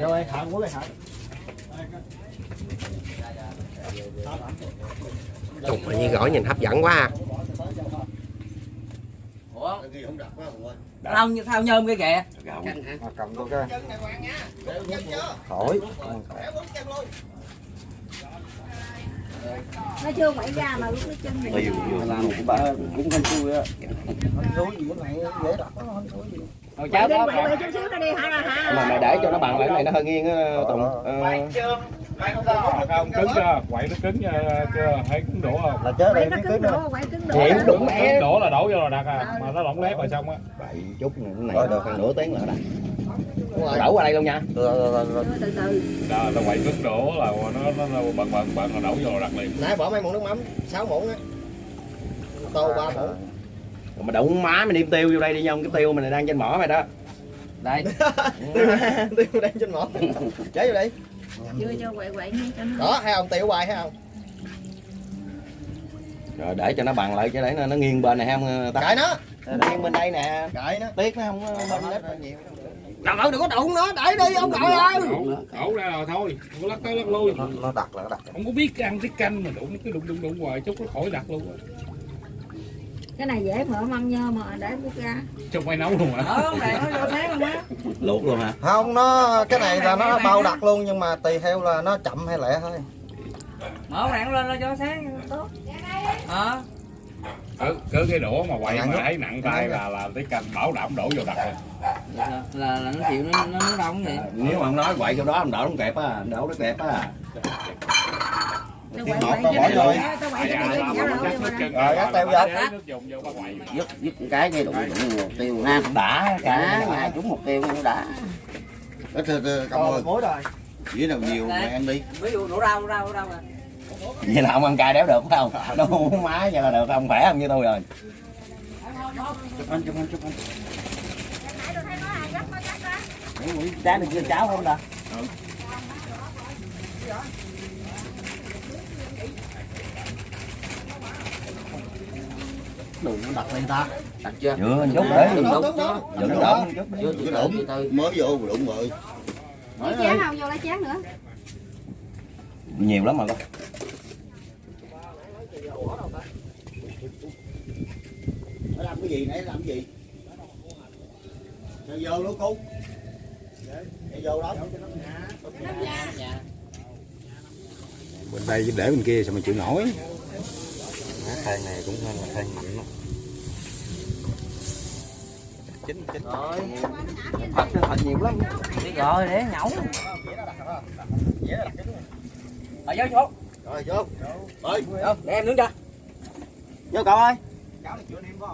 Rồi, thợ của cái thợ. Trùng mà như gỏi nhìn hấp dẫn quá ha. ủa Cái kia không đặt quá Hùng ơi. thao nhôm cái kìa Mà cầm tôi cái. Chân này hoàng nha. Đều chân chưa? Khỏi. Nó chưa quậy ra mà lúc cái chân này Tiêu làm của bà cũng không chui á. Thúi gì cái này dễ đặt nó gì. Quậy cháu đó quậy chút xíu nữa đi hả ra hả? Mà mày để cho nó bằng lại cái này nó hơi nghiêng á Tùng. Ờ, không cứng chưa? quậy nó cứng chưa, chưa? Thấy cứng đổ không? Là chết đây nó cứng đổ quậy cứng đổ. Cứng đổ là đổ vô là đặt à mà nó lỏng lép rồi xong á. Vậy chút này cái này được. khoảng nửa tiếng nữa đó. Đổ qua đây luôn nha. Rồi, rồi, rồi, rồi. từ từ là quậy cứng đổ là nó nó, nó bận bận bận là đổ vô đặt liền Nãy bỏ mấy muỗng nước mắm, 6 muỗng á. Tô 3 muỗng. Mà đụng má mày đem tiêu vô đây đi nha, cái tiêu mình đang trên mỏ mày đó. đây Tiêu đang trên mỏ. Chế vô đi. chưa cho quậy quậy nha cho nó Đó, thấy không? Tiêu hoài thấy không? Rồi để cho nó bằng lại cho để nó, nó nghiêng bên này không ta. Cãi nó. Nó nghiêng bên đây nè. Cãi nó. Tiếc nó không bên đó. nhiều. Trời ơi đừng có đụng nó để đi ông nội ơi. đổ đổ ra rồi thôi. Không có lắc tới lắc lui. Nó, nó đặt là nó đặt. không có biết ăn cái canh mà đụng cái đụng đụng đụng hoài chút nó khỏi đặt luôn á. Cái này dễ mở măng nhơ mà để bút ra. Trong quay nấu luôn hả? Ờ này nó vô tháng luôn á. Luộc luôn hả? Không, nó cái này là nó bao đặt luôn nhưng mà tùy theo là nó chậm hay lẹ thôi. mở rạng lên là cho sáng tốt. Ờ cứ cứ cái đũa mà quậy Nặng mà thấy nặng tay là là cái canh bảo đảm đổ vô đặt rồi Vậy là, là là nó chịu nó nó nó đông vậy Nếu mà ông nói quậy chỗ đó ông đổ không kẹp á, đổ nó kẹp á. Tiếng quậy ngọt tao bỏ cho vô. cho rồi Rồi, cắt teo vô. để nước dùng vô ba quậy dứt dứt cái cái đụng đụng một tiêu ha Đã cả mà trúng một tiêu cũng đã Ít thôi, thôi, Công ơi. Mối rồi. Dĩa nào nhiều mày ăn đi. ví dụ đổ rau rau rau à Vậy là ông ăn cay đéo được phải không? Đâu má vậy là được không? Khỏe không như tôi rồi. Chụp anh, chụp anh, chụp anh. Trái được chưa cháo không ta? Đừng nó đặt lên ta. đặt chưa Chưa, chút để đừng đụng. Đừng Đừng đụng. từ đụng. Mới vô đụng rồi. chén không vô lấy chén nữa Nhiều lắm mà con. Nó làm cái gì nãy làm cái gì? Nó vô lúa cú. Nó vô đó. Bên đây để bên kia sao mà chịu nổi. Than này cũng là than mạnh đó. Chín, chín. rồi Thật, thật nhiều lắm. rồi để nhậu ở vô chỗ Rồi vô. Ơi. để em nướng cho Vô cậu ơi.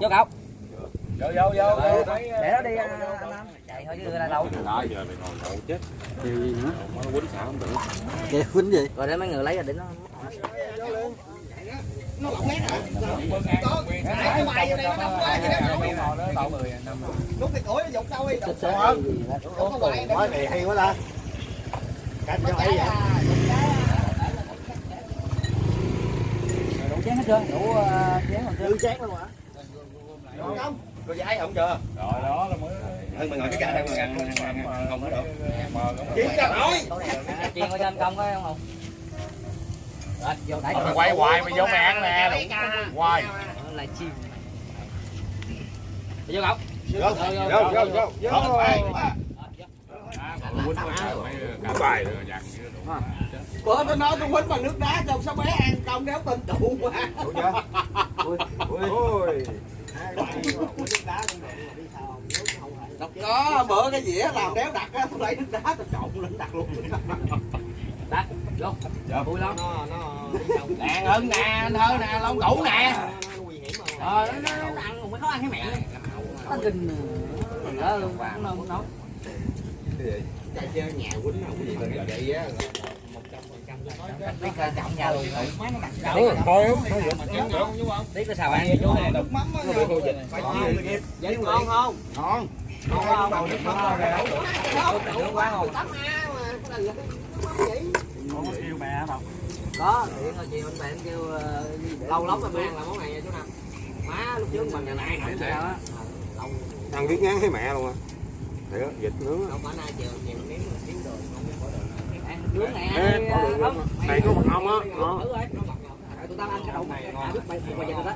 vô cậu vô vô vô để nó đi à, anh chạy thôi chứ là đâu rồi giờ mày ngồi nhậu chết Điều gì nữa? nó quýnh xả không được Kìa, quýnh gì? rồi để mấy người lấy ra để nó Cái mày vô đây nó đâm quá đó. Lúc cái củi nó dục đâu đi. Lúc có mày Nói này hay quá ta. Canh cho ấy vậy. đủ chén hết chưa đủ ờ, chén rồi chưa Dư chén luôn hả? không? Có giấy không chưa? rồi đó là mới Hơn mày ngồi cái gà đây mà ăn không có được. Chỉ cho nổi. chiên qua cho anh công có không hùng? Rồi vô đẩy mày quay hoài mày vô mày ăn nè hoài? Là chim. Vô cậu Vô, vô, vô, vô. Vô. Bữa tôi nói tôi quýnh bằng nước đá trong sao bé ăn công đéo tin tụ quá. Có bữa cái dĩa làm đéo đặt á, tôi lấy nước đá tôi trộn lên đặt luôn. đặt vô Dạ. vui lắm Nó nó nè hưng nè anh thơ nè long củ nè nó ờ nó nó nó ăn mới khó ăn cái mẹ nó kinh đó luôn cũng đâu Chạy chơi nhà quýnh không có gì lên vậy á. biết coi trọng nhà luôn coi không? biết cái xào ăn với chú này Nước mắm vậy ngon không Ngon. ngon không nước mắm ngon rồi nướng quá. Cái là cái vậy. Kêu mẹ đâu. có điện rồi chiều anh bạn kêu ờ, lâu lắm rồi mới ăn là món này nha chú năm má lúc trước mình nhà này nổi sao á Ăn biết ngán thấy mẹ luôn á. Để vịt nướng á. nướng này Ê, có đường không luôn. Này có mật ong á. Thử rồi tụi tao ăn cái đậu này bài bài giờ đó